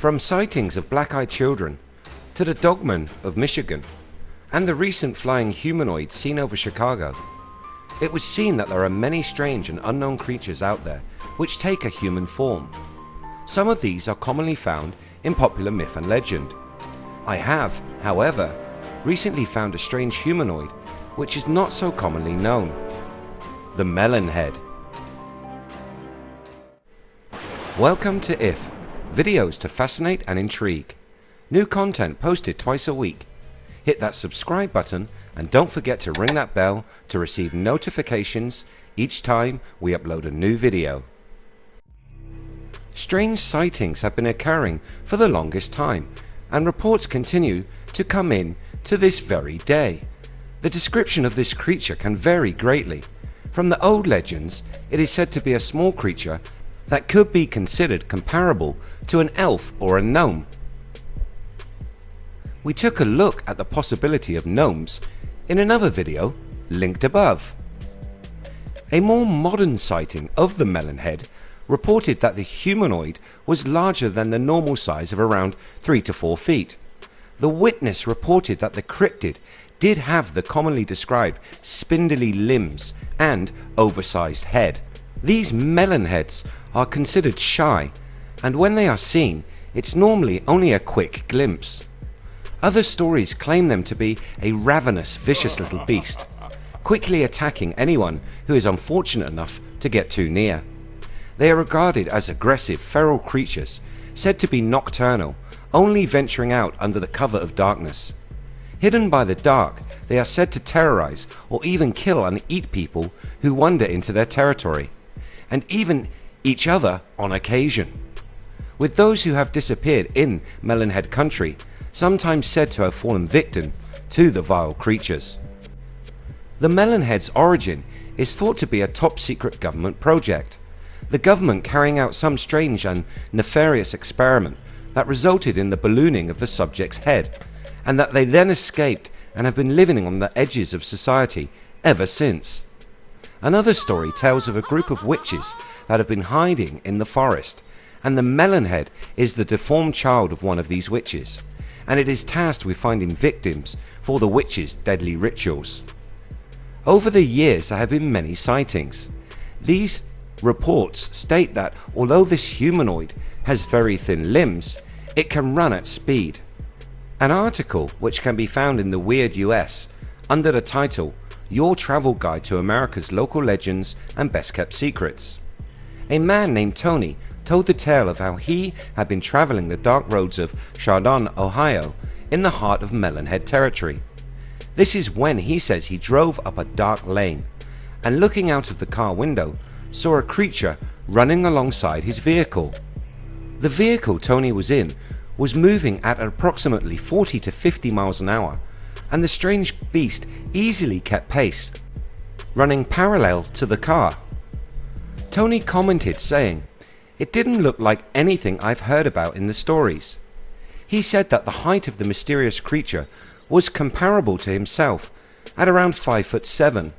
From sightings of black-eyed children to the dogman of Michigan and the recent flying humanoid seen over Chicago, it was seen that there are many strange and unknown creatures out there which take a human form. Some of these are commonly found in popular myth and legend. I have, however, recently found a strange humanoid which is not so commonly known. The Melon Head. Welcome to IF, videos to fascinate and intrigue. New content posted twice a week. Hit that subscribe button and don't forget to ring that bell to receive notifications each time we upload a new video. Strange sightings have been occurring for the longest time and reports continue to come in to this very day. The description of this creature can vary greatly. From the old legends it is said to be a small creature that could be considered comparable to an elf or a gnome. We took a look at the possibility of gnomes in another video linked above. A more modern sighting of the melon head reported that the humanoid was larger than the normal size of around 3 to 4 feet. The witness reported that the cryptid did have the commonly described spindly limbs and oversized head. These melon heads are considered shy and when they are seen it's normally only a quick glimpse. Other stories claim them to be a ravenous vicious little beast quickly attacking anyone who is unfortunate enough to get too near. They are regarded as aggressive feral creatures said to be nocturnal only venturing out under the cover of darkness. Hidden by the dark they are said to terrorize or even kill and eat people who wander into their territory and even each other on occasion. With those who have disappeared in Melonhead country sometimes said to have fallen victim to the vile creatures. The Melonhead's origin is thought to be a top secret government project. The government carrying out some strange and nefarious experiment that resulted in the ballooning of the subject's head and that they then escaped and have been living on the edges of society ever since. Another story tells of a group of witches that have been hiding in the forest and the melonhead is the deformed child of one of these witches and it is tasked with finding victims for the witches deadly rituals. Over the years there have been many sightings. These reports state that although this humanoid has very thin limbs it can run at speed. An article which can be found in the Weird US under the title your travel guide to America's local legends and best kept secrets. A man named Tony told the tale of how he had been traveling the dark roads of Chardon, Ohio in the heart of Melonhead territory. This is when he says he drove up a dark lane and looking out of the car window saw a creature running alongside his vehicle. The vehicle Tony was in was moving at approximately 40 to 50 miles an hour and the strange beast easily kept pace running parallel to the car. Tony commented saying it didn't look like anything I've heard about in the stories. He said that the height of the mysterious creature was comparable to himself at around 5 foot 7.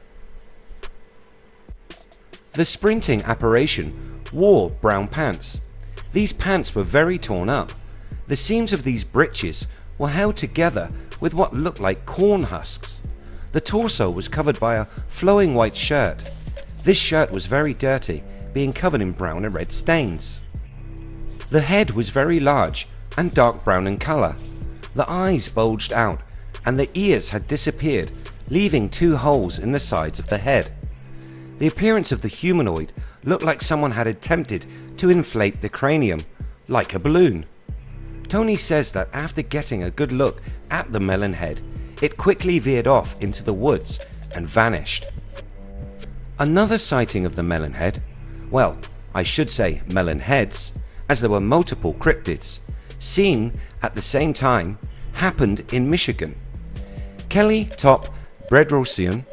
The sprinting apparition wore brown pants. These pants were very torn up. The seams of these breeches were held together with what looked like corn husks. The torso was covered by a flowing white shirt. This shirt was very dirty being covered in brown and red stains. The head was very large and dark brown in colour. The eyes bulged out and the ears had disappeared leaving two holes in the sides of the head. The appearance of the humanoid looked like someone had attempted to inflate the cranium like a balloon. Tony says that after getting a good look at the melon head it quickly veered off into the woods and vanished. Another sighting of the melon head, well I should say melon heads as there were multiple cryptids seen at the same time happened in Michigan. Kelly Top Bedrosian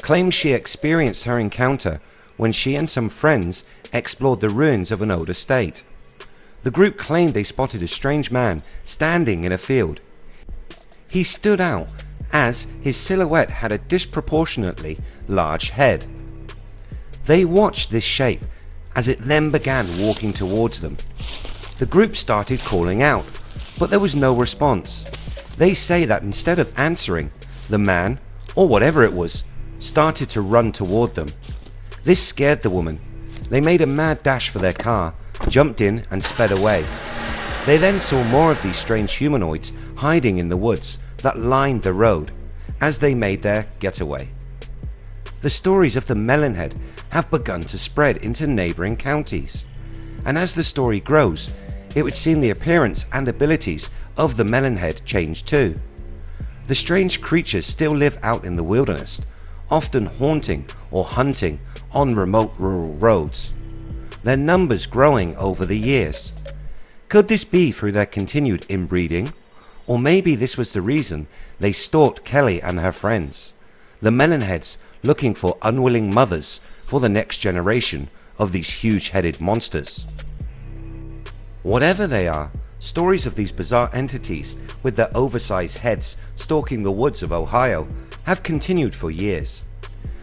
claims she experienced her encounter when she and some friends explored the ruins of an old estate. The group claimed they spotted a strange man standing in a field. He stood out as his silhouette had a disproportionately large head. They watched this shape as it then began walking towards them. The group started calling out, but there was no response. They say that instead of answering, the man, or whatever it was, started to run toward them. This scared the woman. They made a mad dash for their car, jumped in and sped away. They then saw more of these strange humanoids hiding in the woods that lined the road as they made their getaway. The stories of the Melonhead have begun to spread into neighbouring counties and as the story grows it would seem the appearance and abilities of the Melonhead change too. The strange creatures still live out in the wilderness often haunting or hunting on remote rural roads, their numbers growing over the years. Could this be through their continued inbreeding? Or maybe this was the reason they stalked Kelly and her friends, the melonheads looking for unwilling mothers for the next generation of these huge headed monsters. Whatever they are, stories of these bizarre entities with their oversized heads stalking the woods of Ohio have continued for years.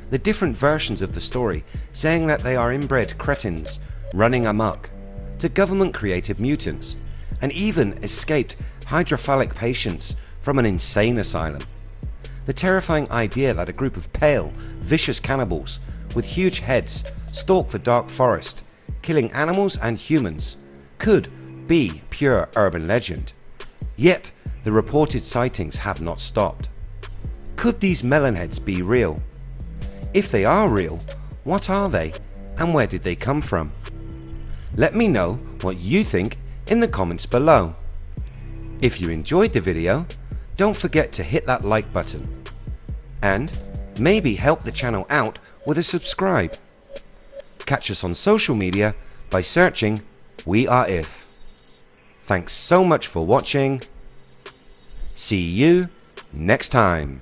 The different versions of the story saying that they are inbred cretins running amok, to government created mutants, and even escaped hydrocephalic patients from an insane asylum. The terrifying idea that a group of pale, vicious cannibals with huge heads stalk the dark forest, killing animals and humans, could be pure urban legend. Yet the reported sightings have not stopped. Could these melonheads be real? If they are real, what are they and where did they come from? Let me know what you think in the comments below. If you enjoyed the video, don't forget to hit that like button and maybe help the channel out with a subscribe. Catch us on social media by searching We Are If. Thanks so much for watching. See you next time.